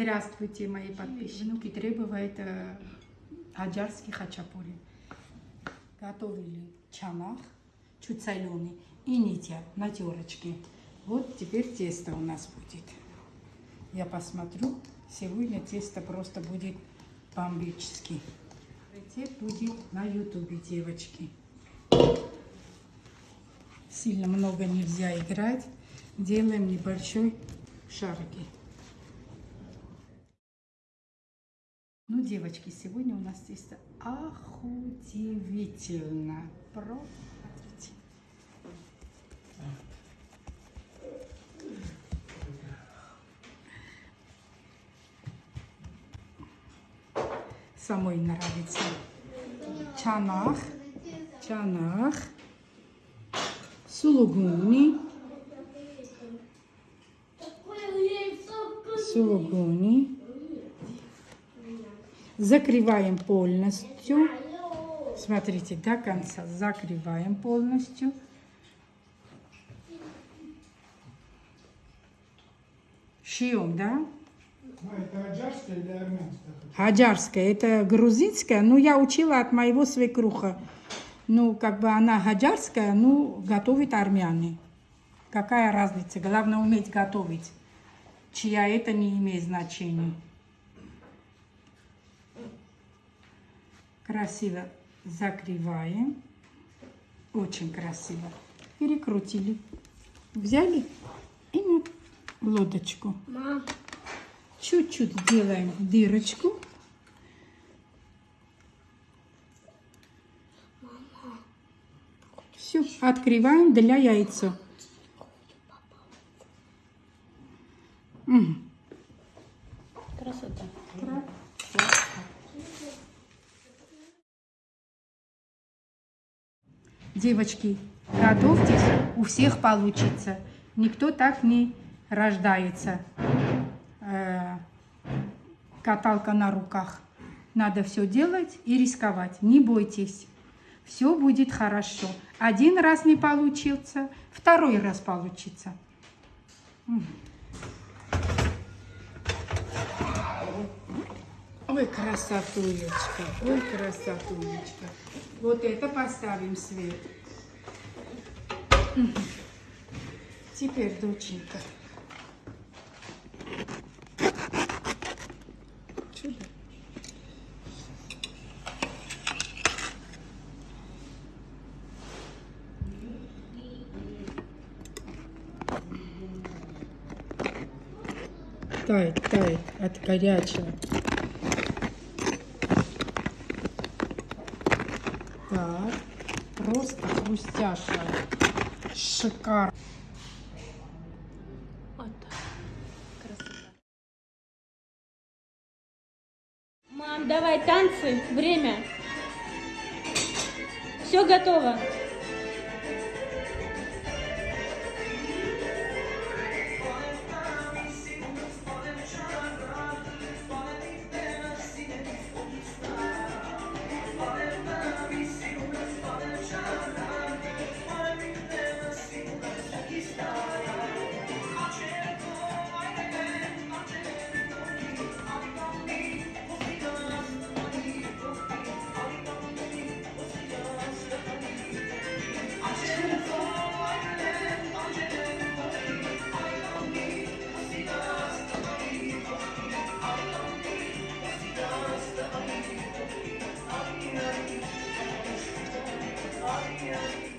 Здравствуйте, мои подписчики. Внуки требуют э, аджарский хачапури. Готовили чанах, чуть соленый, и нитя на терочке. Вот теперь тесто у нас будет. Я посмотрю. Сегодня тесто просто будет бомбический. Рецепт будет на ютубе, девочки. Сильно много нельзя играть. Делаем небольшой шарики. Ну, девочки, сегодня у нас тесто охудивительно. Про... Смотрите. Самой нравится. Чанах. Чанах. Сулугуни. Сулугуни. Закрываем полностью. Смотрите, до конца закрываем полностью. Шьем, да? А, это аджарская или армянская? Это грузинская. Ну, я учила от моего свекруха. Ну, как бы она хаджарская, ну, готовит армяне. Какая разница? Главное уметь готовить. Чья это не имеет значения. Красиво закрываем. Очень красиво. Перекрутили. Взяли и на лодочку. Чуть-чуть делаем дырочку. Все, открываем для яйца. Мгм. красота. Девочки, готовьтесь, у всех получится. Никто так не рождается. Э, каталка на руках. Надо все делать и рисковать. Не бойтесь. Все будет хорошо. Один раз не получился, второй раз получится. Ой, красотулечка, ой, красотулечка. Вот это поставим свет. Теперь, доченька. Чудо. Тает, тает от горячего. Так, просто хрустяшая. Шикарно. Вот. Красота. Мам, давай танцы. Время. Все готово. Bye.